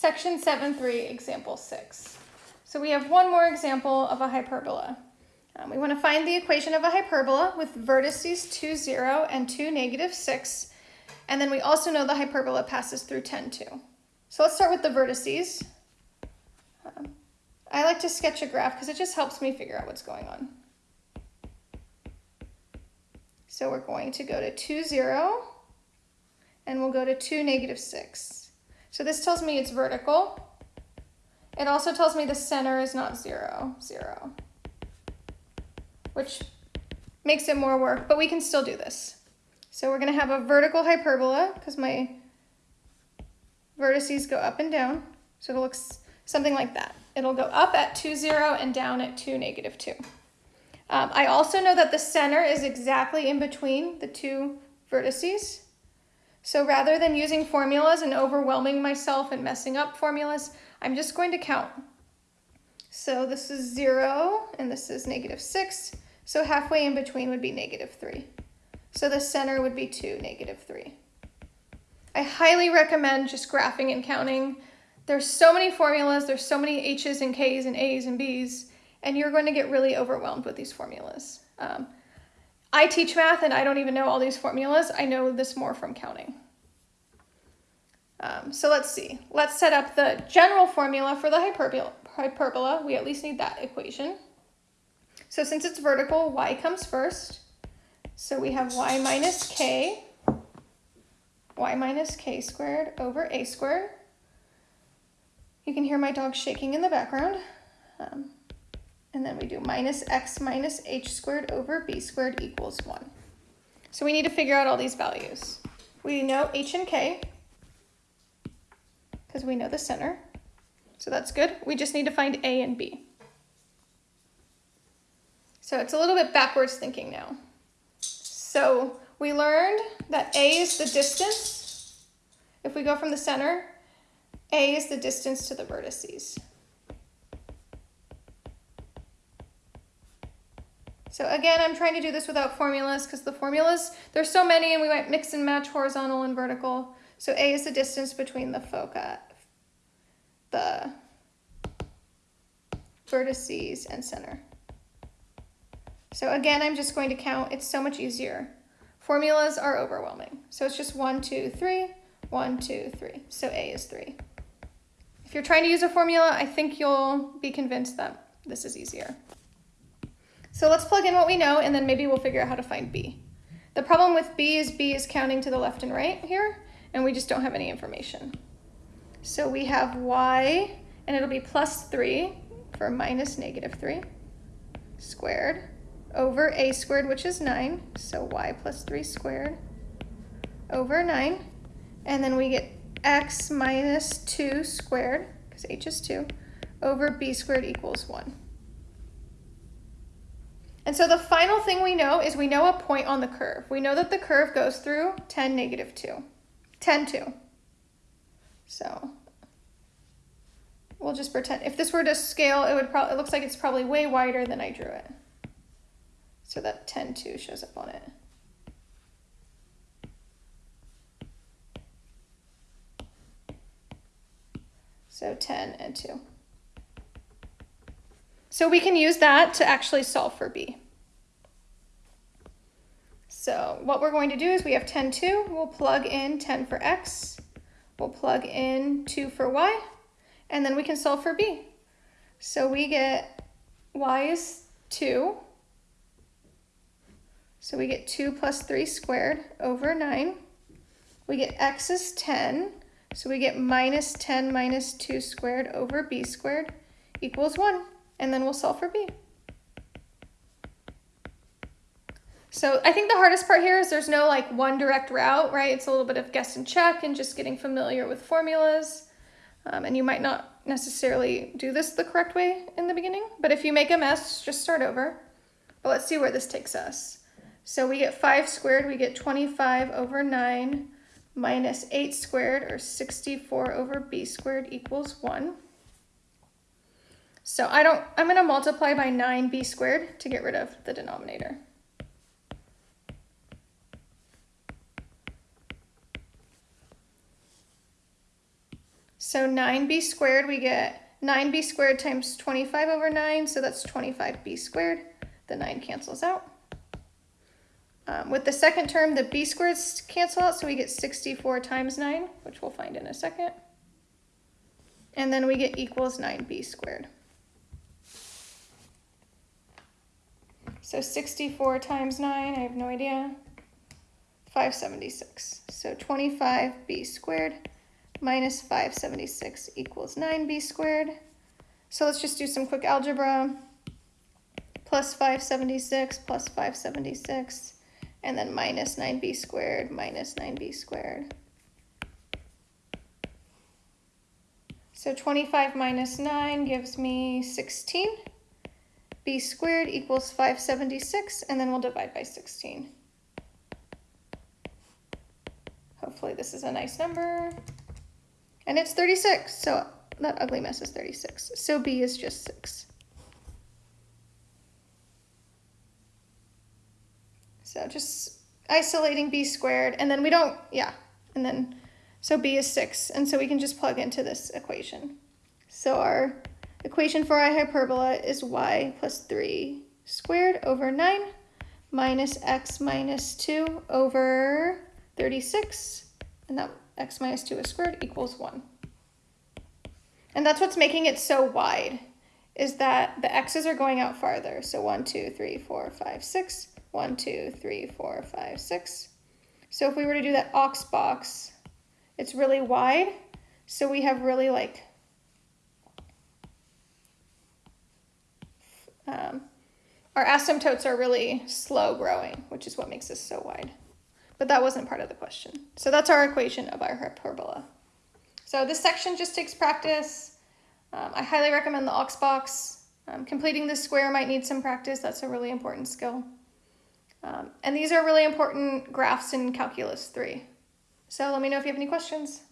Section 7.3, example 6. So we have one more example of a hyperbola. Um, we want to find the equation of a hyperbola with vertices 2, 0 and 2, negative 6. And then we also know the hyperbola passes through 10, 2. So let's start with the vertices. Um, I like to sketch a graph because it just helps me figure out what's going on. So we're going to go to 2, 0, and we'll go to 2, negative 6. So this tells me it's vertical. It also tells me the center is not 0, 0, which makes it more work, but we can still do this. So we're to have a vertical hyperbola because my vertices go up and down. So it looks something like that. It'll go up at 2, 0 and down at 2, negative 2. Um, I also know that the center is exactly in between the two vertices. So rather than using formulas and overwhelming myself and messing up formulas, I'm just going to count. So this is 0 and this is negative 6. So halfway in between would be negative 3. So the center would be 2, negative 3. I highly recommend just graphing and counting. There's so many formulas, there's so many H's and K's and A's and B's and you're going to get really overwhelmed with these formulas. Um, I teach math and I don't even know all these formulas. I know this more from counting. Um, so let's see. Let's set up the general formula for the hyperbola. We at least need that equation. So since it's vertical, y comes first. So we have y minus k, y minus k squared over a squared. You can hear my dog shaking in the background. Um, and then we do minus x minus h squared over b squared equals 1. So we need to figure out all these values. We know h and k, because we know the center. So that's good. We just need to find a and b. So it's a little bit backwards thinking now. So we learned that a is the distance. If we go from the center, a is the distance to the vertices. So again, I'm trying to do this without formulas because the formulas, there's so many and we might mix and match horizontal and vertical. So A is the distance between the foci, the vertices and center. So again, I'm just going to count. It's so much easier. Formulas are overwhelming. So it's just one, two, three, one, two, three. So A is three. If you're trying to use a formula, I think you'll be convinced that this is easier. So let's plug in what we know and then maybe we'll figure out how to find B. The problem with B is B is counting to the left and right here and we just don't have any information. So we have y and it'll be plus 3 for minus negative 3 squared over a squared which is 9 so y plus 3 squared over 9 and then we get x minus 2 squared because h is 2 over b squared equals 1. And so the final thing we know is we know a point on the curve. We know that the curve goes through 10, negative 2. 10, 2. So we'll just pretend. If this were to scale, it would probably, it looks like it's probably way wider than I drew it. So that 10, 2 shows up on it. So 10 and 2. So we can use that to actually solve for b. So what we're going to do is we have 10, 2. We'll plug in 10 for x. We'll plug in 2 for y. And then we can solve for b. So we get y is 2. So we get 2 plus 3 squared over 9. We get x is 10. So we get minus 10 minus 2 squared over b squared equals 1 and then we'll solve for b. So I think the hardest part here is there's no like one direct route, right? It's a little bit of guess and check and just getting familiar with formulas. Um, and you might not necessarily do this the correct way in the beginning, but if you make a mess, just start over. But let's see where this takes us. So we get 5 squared, we get 25 over 9 minus 8 squared, or 64 over b squared equals 1. So I don't, I'm gonna multiply by 9b squared to get rid of the denominator. So 9b squared, we get 9b squared times 25 over 9, so that's 25b squared. The 9 cancels out. Um, with the second term, the b squareds cancel out, so we get 64 times 9, which we'll find in a second. And then we get equals 9b squared. So 64 times 9, I have no idea. 576. So 25b squared minus 576 equals 9b squared. So let's just do some quick algebra. Plus 576 plus 576 and then minus 9b squared minus 9b squared. So 25 minus 9 gives me 16. B squared equals 576, and then we'll divide by 16. Hopefully this is a nice number. And it's 36, so that ugly mess is 36. So b is just 6. So just isolating b squared, and then we don't, yeah, and then, so b is 6, and so we can just plug into this equation. So our equation for our hyperbola is y plus 3 squared over 9 minus x minus 2 over 36, and that x minus 2 is squared equals 1. And that's what's making it so wide, is that the x's are going out farther. So 1, 2, 3, 4, 5, 6. One, two, three, four, five, six. So if we were to do that ox box, it's really wide. So we have really like, um, our asymptotes are really slow growing, which is what makes this so wide. But that wasn't part of the question. So that's our equation of our hyperbola. So this section just takes practice. Um, I highly recommend the ox box. Um, completing this square might need some practice. That's a really important skill. Um, and these are really important graphs in Calculus 3. So let me know if you have any questions.